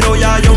pero ya yo